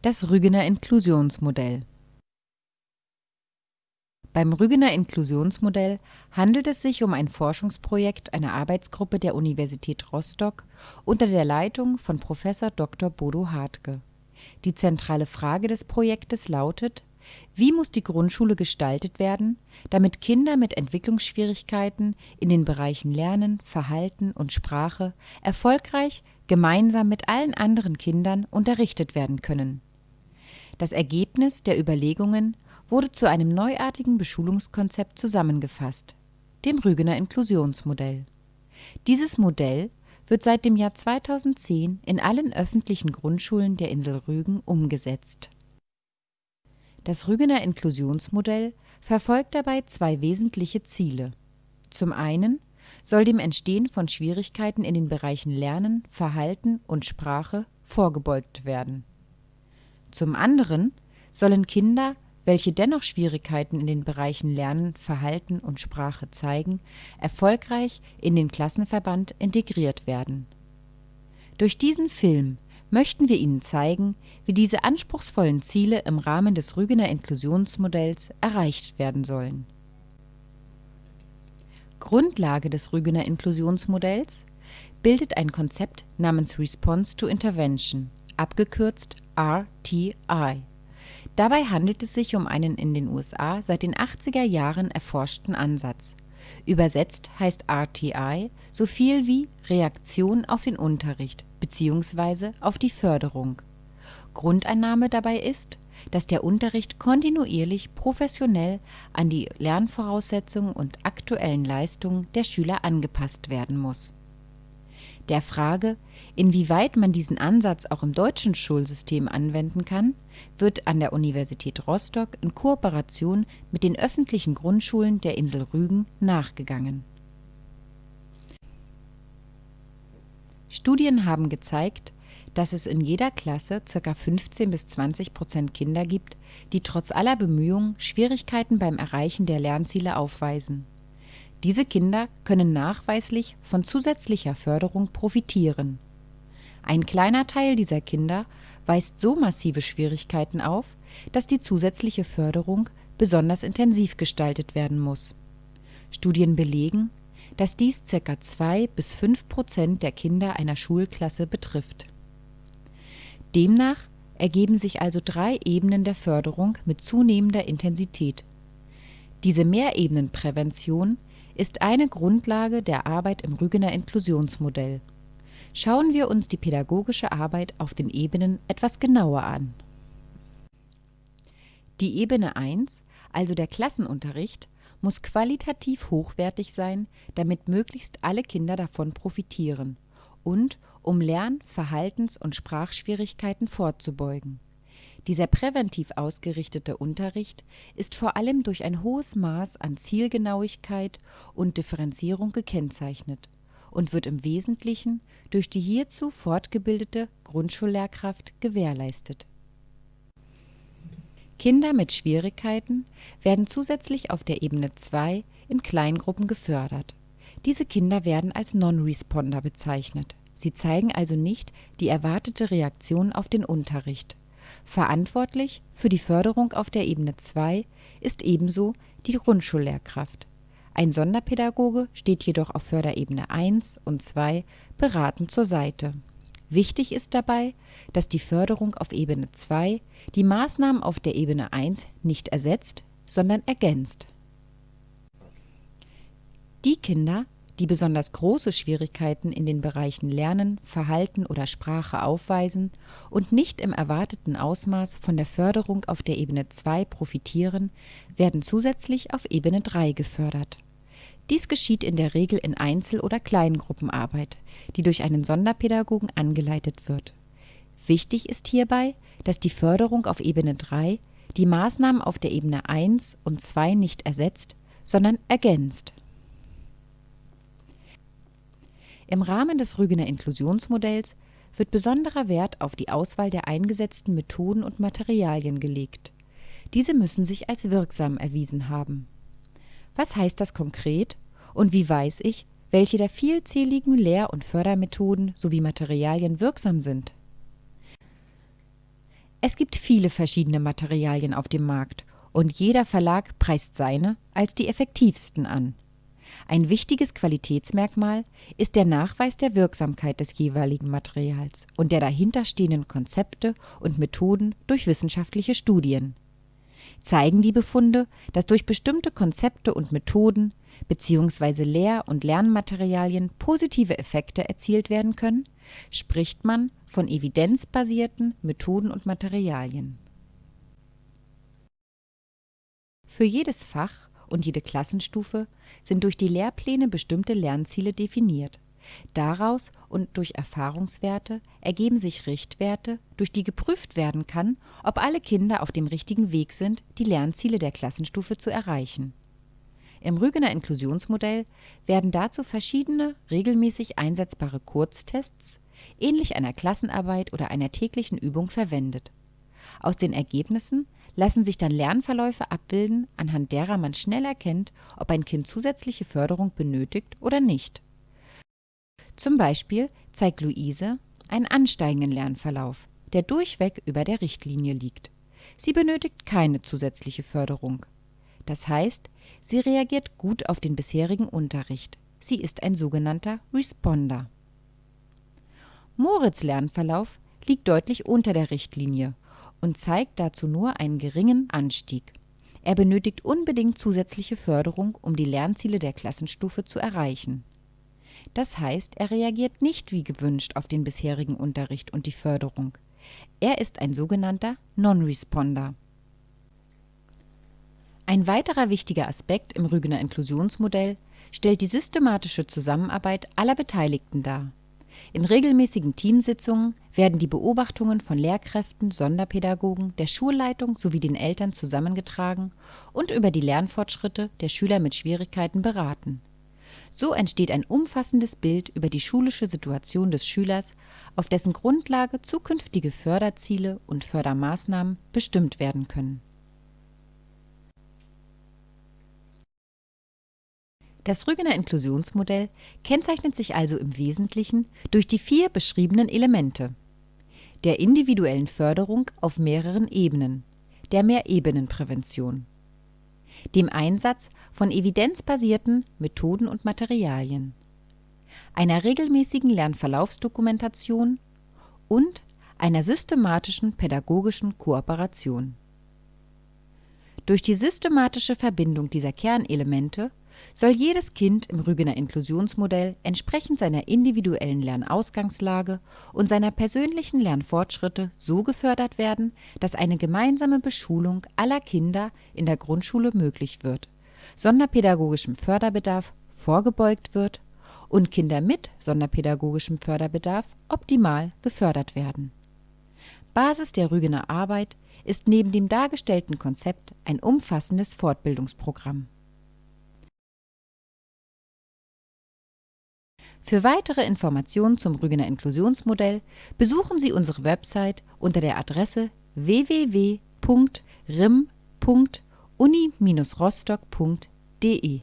Das Rügener Inklusionsmodell Beim Rügener Inklusionsmodell handelt es sich um ein Forschungsprojekt einer Arbeitsgruppe der Universität Rostock unter der Leitung von Prof. Dr. Bodo Hartke. Die zentrale Frage des Projektes lautet: Wie muss die Grundschule gestaltet werden, damit Kinder mit Entwicklungsschwierigkeiten in den Bereichen Lernen, Verhalten und Sprache erfolgreich gemeinsam mit allen anderen Kindern unterrichtet werden können? Das Ergebnis der Überlegungen wurde zu einem neuartigen Beschulungskonzept zusammengefasst, dem Rügener Inklusionsmodell. Dieses Modell wird seit dem Jahr 2010 in allen öffentlichen Grundschulen der Insel Rügen umgesetzt. Das Rügener Inklusionsmodell verfolgt dabei zwei wesentliche Ziele. Zum einen soll dem Entstehen von Schwierigkeiten in den Bereichen Lernen, Verhalten und Sprache vorgebeugt werden. Zum anderen sollen Kinder welche dennoch Schwierigkeiten in den Bereichen Lernen, Verhalten und Sprache zeigen, erfolgreich in den Klassenverband integriert werden. Durch diesen Film möchten wir Ihnen zeigen, wie diese anspruchsvollen Ziele im Rahmen des Rügener Inklusionsmodells erreicht werden sollen. Grundlage des Rügener Inklusionsmodells bildet ein Konzept namens Response to Intervention, abgekürzt RTI Dabei handelt es sich um einen in den USA seit den 80er Jahren erforschten Ansatz. Übersetzt heißt RTI so viel wie Reaktion auf den Unterricht bzw. auf die Förderung. Grundannahme dabei ist, dass der Unterricht kontinuierlich professionell an die Lernvoraussetzungen und aktuellen Leistungen der Schüler angepasst werden muss der Frage, inwieweit man diesen Ansatz auch im deutschen Schulsystem anwenden kann, wird an der Universität Rostock in Kooperation mit den öffentlichen Grundschulen der Insel Rügen nachgegangen. Studien haben gezeigt, dass es in jeder Klasse ca. 15 bis 20 Prozent Kinder gibt, die trotz aller Bemühungen Schwierigkeiten beim Erreichen der Lernziele aufweisen diese Kinder können nachweislich von zusätzlicher Förderung profitieren. Ein kleiner Teil dieser Kinder weist so massive Schwierigkeiten auf, dass die zusätzliche Förderung besonders intensiv gestaltet werden muss. Studien belegen, dass dies ca. 2 bis 5 Prozent der Kinder einer Schulklasse betrifft. Demnach ergeben sich also drei Ebenen der Förderung mit zunehmender Intensität. Diese Mehrebenenprävention ist eine Grundlage der Arbeit im Rügener Inklusionsmodell. Schauen wir uns die pädagogische Arbeit auf den Ebenen etwas genauer an. Die Ebene 1, also der Klassenunterricht, muss qualitativ hochwertig sein, damit möglichst alle Kinder davon profitieren und um Lern-, Verhaltens- und Sprachschwierigkeiten vorzubeugen dieser präventiv ausgerichtete Unterricht ist vor allem durch ein hohes Maß an Zielgenauigkeit und Differenzierung gekennzeichnet und wird im Wesentlichen durch die hierzu fortgebildete Grundschullehrkraft gewährleistet. Kinder mit Schwierigkeiten werden zusätzlich auf der Ebene 2 in Kleingruppen gefördert. Diese Kinder werden als Non-Responder bezeichnet. Sie zeigen also nicht die erwartete Reaktion auf den Unterricht Verantwortlich für die Förderung auf der Ebene 2 ist ebenso die Grundschullehrkraft. Ein Sonderpädagoge steht jedoch auf Förderebene 1 und 2 beratend zur Seite. Wichtig ist dabei, dass die Förderung auf Ebene 2 die Maßnahmen auf der Ebene 1 nicht ersetzt, sondern ergänzt. Die Kinder die besonders große Schwierigkeiten in den Bereichen Lernen, Verhalten oder Sprache aufweisen und nicht im erwarteten Ausmaß von der Förderung auf der Ebene 2 profitieren, werden zusätzlich auf Ebene 3 gefördert. Dies geschieht in der Regel in Einzel oder Kleingruppenarbeit, die durch einen Sonderpädagogen angeleitet wird. Wichtig ist hierbei, dass die Förderung auf Ebene 3 die Maßnahmen auf der Ebene 1 und 2 nicht ersetzt, sondern ergänzt Im Rahmen des Rügener Inklusionsmodells wird besonderer Wert auf die Auswahl der eingesetzten Methoden und Materialien gelegt. Diese müssen sich als wirksam erwiesen haben. Was heißt das konkret und wie weiß ich, welche der vielzähligen Lehr- und Fördermethoden sowie Materialien wirksam sind? Es gibt viele verschiedene Materialien auf dem Markt und jeder Verlag preist seine als die effektivsten an. Ein wichtiges Qualitätsmerkmal ist der Nachweis der Wirksamkeit des jeweiligen Materials und der dahinterstehenden Konzepte und Methoden durch wissenschaftliche Studien. Zeigen die Befunde, dass durch bestimmte Konzepte und Methoden bzw. Lehr und Lernmaterialien positive Effekte erzielt werden können, spricht man von evidenzbasierten Methoden und Materialien. Für jedes Fach und jede Klassenstufe sind durch die Lehrpläne bestimmte Lernziele definiert. Daraus und durch Erfahrungswerte ergeben sich Richtwerte, durch die geprüft werden kann, ob alle Kinder auf dem richtigen Weg sind, die Lernziele der Klassenstufe zu erreichen. Im Rügener Inklusionsmodell werden dazu verschiedene regelmäßig einsetzbare Kurztests, ähnlich einer Klassenarbeit oder einer täglichen Übung, verwendet. Aus den Ergebnissen lassen sich dann Lernverläufe abbilden, anhand derer man schnell erkennt, ob ein Kind zusätzliche Förderung benötigt oder nicht. Zum Beispiel zeigt Luise einen ansteigenden Lernverlauf, der durchweg über der Richtlinie liegt. Sie benötigt keine zusätzliche Förderung. Das heißt, sie reagiert gut auf den bisherigen Unterricht. Sie ist ein sogenannter Responder. Moritz Lernverlauf liegt deutlich unter der Richtlinie und zeigt dazu nur einen geringen Anstieg. Er benötigt unbedingt zusätzliche Förderung, um die Lernziele der Klassenstufe zu erreichen. Das heißt, er reagiert nicht wie gewünscht auf den bisherigen Unterricht und die Förderung. Er ist ein sogenannter Non-Responder. Ein weiterer wichtiger Aspekt im Rügener Inklusionsmodell stellt die systematische Zusammenarbeit aller Beteiligten dar. In regelmäßigen Teamsitzungen werden die Beobachtungen von Lehrkräften, Sonderpädagogen, der Schulleitung sowie den Eltern zusammengetragen und über die Lernfortschritte der Schüler mit Schwierigkeiten beraten. So entsteht ein umfassendes Bild über die schulische Situation des Schülers, auf dessen Grundlage zukünftige Förderziele und Fördermaßnahmen bestimmt werden können Das Rügener Inklusionsmodell kennzeichnet sich also im Wesentlichen durch die vier beschriebenen Elemente. Der individuellen Förderung auf mehreren Ebenen, der Mehrebenenprävention, dem Einsatz von evidenzbasierten Methoden und Materialien, einer regelmäßigen Lernverlaufsdokumentation und einer systematischen pädagogischen Kooperation. Durch die systematische Verbindung dieser Kernelemente soll jedes Kind im Rügener Inklusionsmodell entsprechend seiner individuellen Lernausgangslage und seiner persönlichen Lernfortschritte so gefördert werden, dass eine gemeinsame Beschulung aller Kinder in der Grundschule möglich wird, sonderpädagogischem Förderbedarf vorgebeugt wird und Kinder mit sonderpädagogischem Förderbedarf optimal gefördert werden. Basis der Rügener Arbeit ist neben dem dargestellten Konzept ein umfassendes Fortbildungsprogramm Für weitere Informationen zum Rügener Inklusionsmodell besuchen Sie unsere Website unter der Adresse www.rim.uni-rostock.de